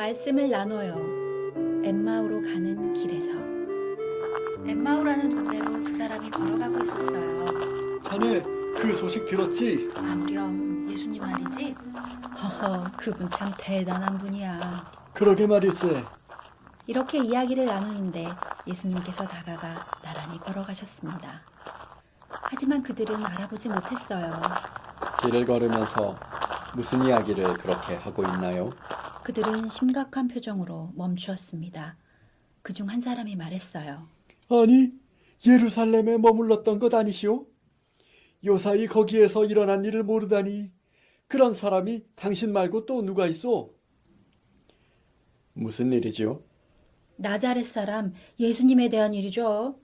말씀을 나눠요. 엠마오로 가는 길에서. 엠마오라는 동네로 두 사람이 걸어가고 있었어요. 자네 그 소식 들었지? 아무렴 예수님 말이지? 허허, 그분 참 대단한 분이야. 그러게 말일세. 이렇게 이야기를 나누는데 예수님께서 다가가 나란히 걸어가셨습니다. 하지만 그들은 알아보지 못했어요. 길을 걸으면서 무슨 이야기를 그렇게 하고 있나요? 그들은 심각한 표정으로 멈추었습니다. 그 중 한 사람이 말했어요. 아니, 예루살렘에 머물렀던 것 아니시오? 요사이 거기에서 일어난 일을 모르다니 그런 사람이 당신 말고 또 누가 있어? 무슨 일이지요? 나자렛 사람 예수님에 대한 일이죠.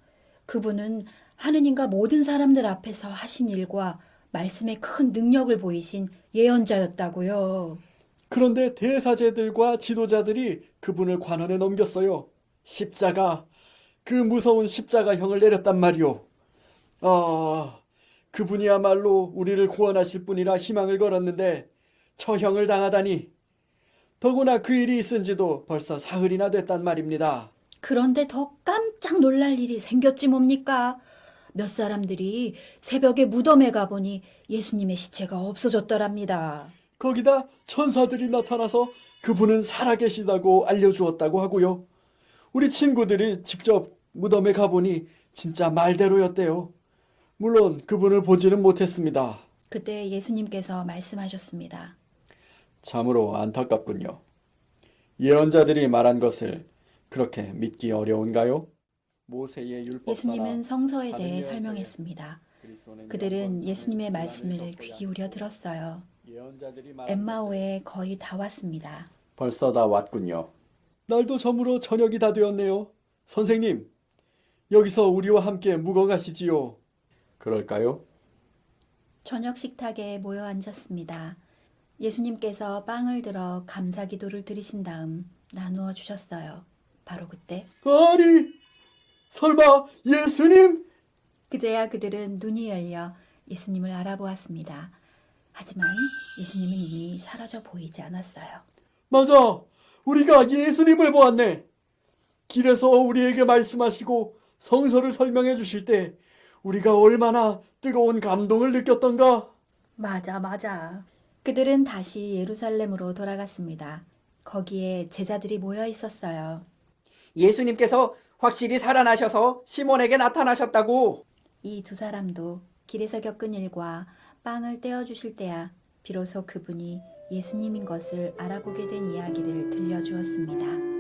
그분은 하느님과 모든 사람들 앞에서 하신 일과 말씀에 큰 능력을 보이신 예언자였다고요. 그런데 대사제들과 지도자들이 그분을 관원에 넘겼어요. 십자가, 그 무서운 십자가형을 내렸단 말이오. 아, 그분이야말로 우리를 구원하실 분이라 희망을 걸었는데 처형을 당하다니. 더구나 그 일이 있은 지도 벌써 사흘이나 됐단 말입니다. 그런데 더 깜짝 놀랄 일이 생겼지 뭡니까? 몇 사람들이 새벽에 무덤에 가보니 예수님의 시체가 없어졌더랍니다. 거기다 천사들이 나타나서 그분은 살아계시다고 알려주었다고 하고요. 우리 친구들이 직접 무덤에 가보니 진짜 말대로였대요. 물론 그분을 보지는 못했습니다. 그때 예수님께서 말씀하셨습니다. 참으로 안타깝군요. 예언자들이 말한 것을 그렇게 믿기 어려운가요? 모세의 예수님은 성서에 대해 설명했습니다. 그들은 예수님의 말씀을 귀 기울여 들었어요. 엠마오에 거의 다 왔습니다. 벌써 다 왔군요. 날도 저물어 저녁이 다 되었네요. 선생님, 여기서 우리와 함께 묵어 가시지요. 그럴까요? 저녁 식탁에 모여 앉았습니다. 예수님께서 빵을 들어 감사 기도를 드리신 다음 나누어 주셨어요. 바로 그때 아니, 설마 예수님? 그제야 그들은 눈이 열려 예수님을 알아보았습니다. 하지만 예수님은 이미 사라져 보이지 않았어요. 맞아, 우리가 예수님을 보았네. 길에서 우리에게 말씀하시고 성서를 설명해 주실 때 우리가 얼마나 뜨거운 감동을 느꼈던가. 맞아, 맞아. 그들은 다시 예루살렘으로 돌아갔습니다. 거기에 제자들이 모여 있었어요. 예수님께서 확실히 살아나셔서 시몬에게 나타나셨다고. 이 두 사람도 길에서 겪은 일과 빵을 떼어주실 때야 비로소 그분이 예수님인 것을 알아보게 된 이야기를 들려주었습니다.